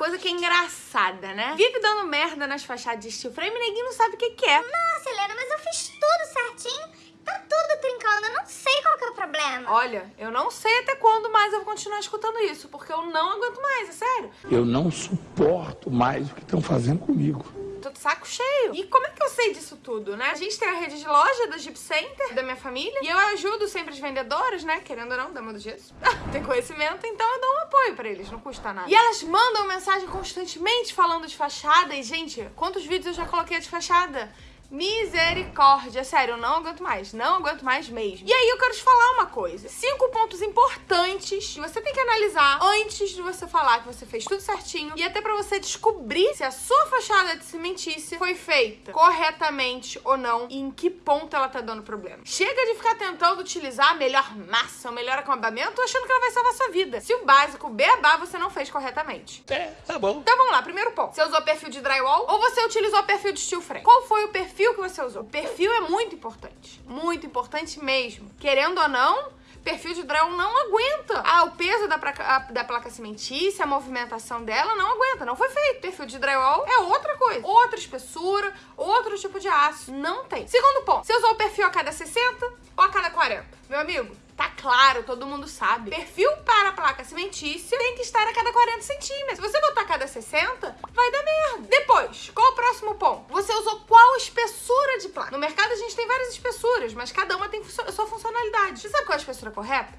coisa que é engraçada, né? Vive dando merda nas fachadas de steel frame e ninguém não sabe o que, que é. Nossa, Helena, mas eu fiz tudo certinho. Tá tudo trincando, eu não sei qual que é o problema. Olha, eu não sei até quando mais eu vou continuar escutando isso, porque eu não aguento mais, é sério. Eu não suporto mais o que estão fazendo comigo. Tô de saco cheio. E como é que eu sei disso tudo, né? A gente tem a rede de loja da Jeep Center, da minha família, e eu ajudo sempre os vendedores, né? Querendo ou não, dama do gesso. tem conhecimento, então eu dou um apoio pra eles, não custa nada. E elas mandam mensagem constantemente falando de fachada, e gente, quantos vídeos eu já coloquei de fachada? Misericórdia, sério, eu não aguento mais, não aguento mais mesmo. E aí eu quero te falar uma coisa, cinco pontos importantes que você tem que analisar antes de você falar que você fez tudo certinho e até pra você descobrir se a sua fachada de cimentícia foi feita corretamente ou não e em que ponto ela tá dando problema. Chega de ficar tentando utilizar a melhor massa, o melhor acabamento, achando que ela vai salvar a sua vida. Se o básico, beabá, você não fez corretamente. É, tá bom. Então vamos lá, primeiro ponto. Você usou perfil de drywall ou você utilizou perfil de steel frame? Qual foi o perfil perfil que você usou. Perfil é muito importante. Muito importante mesmo. Querendo ou não, perfil de drywall não aguenta. Ah, o peso da placa, da placa cimentícia, a movimentação dela não aguenta. Não foi feito. Perfil de drywall é outra coisa. Outra espessura, outro tipo de aço. Não tem. Segundo ponto. Você usou o perfil a cada 60 ou a cada 40? Meu amigo, Tá claro, todo mundo sabe. Perfil para a placa cimentícia tem que estar a cada 40 centímetros. Se você botar a cada 60, vai dar merda. Depois, qual o próximo ponto? Você usou qual espessura de placa? No mercado a gente tem várias espessuras, mas cada uma tem sua funcionalidade. Você sabe qual é a espessura correta?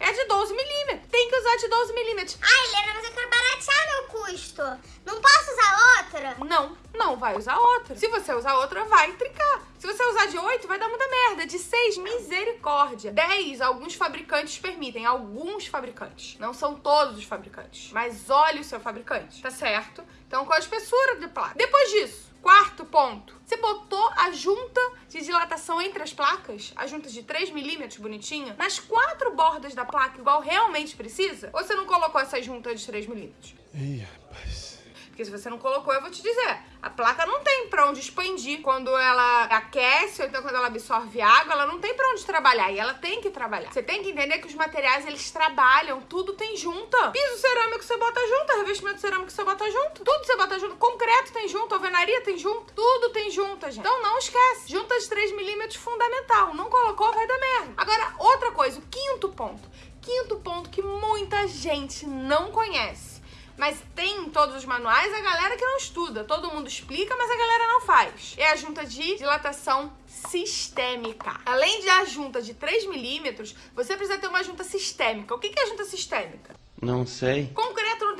É de 12 milímetros. Tem que usar de 12 milímetros. Ai, Helena, mas eu quero baratear meu custo. Não posso usar outra? Não, não vai usar outra. Se você usar outra, vai trincar. Se você usar de 8, vai dar muita merda. De 6, misericórdia. 10, alguns fabricantes permitem. Alguns fabricantes. Não são todos os fabricantes. Mas olhe o seu fabricante, tá certo? Então, qual a espessura de placa? Depois disso, quarto ponto. Você botou a junta de dilatação entre as placas, a junta de 3 milímetros bonitinha, nas quatro bordas da placa, igual realmente precisa? Ou você não colocou essa junta de 3 milímetros? Ih, rapaz. Porque se você não colocou, eu vou te dizer, a placa não tem pra onde expandir quando ela aquece, ou então quando ela absorve água, ela não tem pra onde trabalhar, e ela tem que trabalhar. Você tem que entender que os materiais, eles trabalham, tudo tem junta. Piso cerâmico você bota junto, revestimento cerâmico você bota junto, tudo você bota junto, concreto tem junto, alvenaria tem junto, tudo tem junta, gente. Então não esquece, junta de 3 milímetros fundamental, não colocou, vai dar merda. Agora, outra coisa, o quinto ponto, quinto ponto que muita gente não conhece mas tem em todos os manuais a galera que não estuda. Todo mundo explica, mas a galera não faz. É a junta de dilatação sistêmica. Além de a junta de 3 milímetros, você precisa ter uma junta sistêmica. O que é a junta sistêmica? Não sei. Tem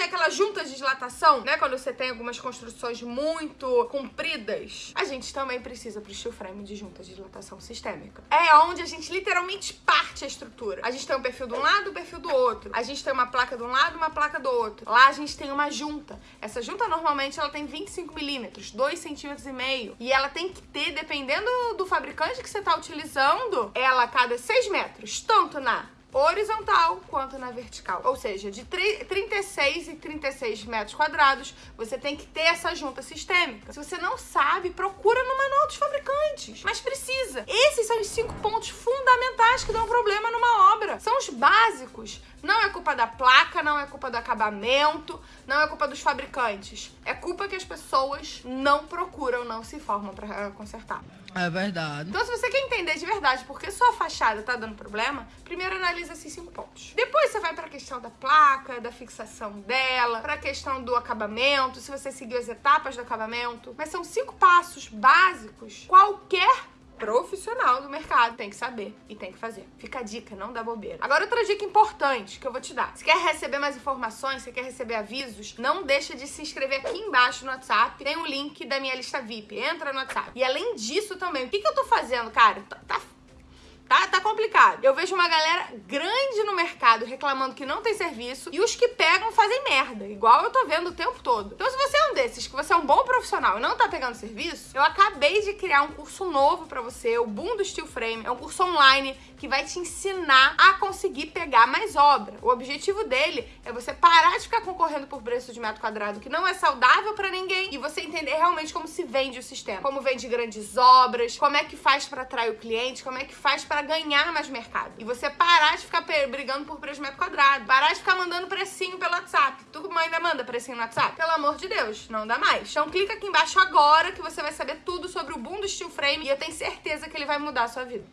aquela junta de dilatação, né? Quando você tem algumas construções muito compridas. A gente também precisa pro steel frame de junta de dilatação sistêmica. É onde a gente literalmente parte a estrutura. A gente tem um perfil de um lado, um perfil do outro. A gente tem uma placa de um lado, uma placa do outro. Lá a gente tem uma junta. Essa junta normalmente ela tem 25 milímetros, 2 centímetros e meio. E ela tem que ter, dependendo do fabricante que você tá utilizando, ela a cada 6 metros, tanto na horizontal quanto na vertical. Ou seja, de 36 e 36 metros quadrados, você tem que ter essa junta sistêmica. Se você não sabe, procura no manual dos fabricantes. Mas precisa. Esses são os cinco pontos fundamentais que dão problema numa obra. São os básicos. Não é culpa da placa, não é culpa do acabamento, não é culpa dos fabricantes. É culpa que as pessoas não procuram, não se informam para consertar. É verdade. Então, se você quer entender de verdade por que sua fachada tá dando problema, primeiro analisa esses cinco pontos. Depois você vai pra questão da placa, da fixação dela, pra questão do acabamento, se você seguiu as etapas do acabamento. Mas são cinco passos básicos. Qualquer profissional do mercado tem que saber e tem que fazer. Fica a dica, não dá bobeira. Agora outra dica importante que eu vou te dar. Se quer receber mais informações, se quer receber avisos, não deixa de se inscrever aqui embaixo no WhatsApp. Tem o um link da minha lista VIP. Entra no WhatsApp. E além disso também, o que, que eu tô fazendo, cara? Tá, tá Tá, tá complicado. Eu vejo uma galera grande no mercado reclamando que não tem serviço e os que pegam fazem merda, igual eu tô vendo o tempo todo. Então se você é um desses, que você é um bom profissional e não tá pegando serviço, eu acabei de criar um curso novo pra você, o Boom do Steel Frame. É um curso online que vai te ensinar a conseguir pegar mais obra. O objetivo dele é você parar de ficar concorrendo por preço de metro quadrado que não é saudável pra ninguém e você entender realmente como se vende o sistema. Como vende grandes obras, como é que faz pra atrair o cliente, como é que faz pra ganhar mais mercado. E você parar de ficar brigando por preço metro quadrado. Parar de ficar mandando precinho pelo WhatsApp. Tu ainda manda precinho no WhatsApp? Pelo amor de Deus, não dá mais. Então clica aqui embaixo agora que você vai saber tudo sobre o boom do steel frame e eu tenho certeza que ele vai mudar a sua vida.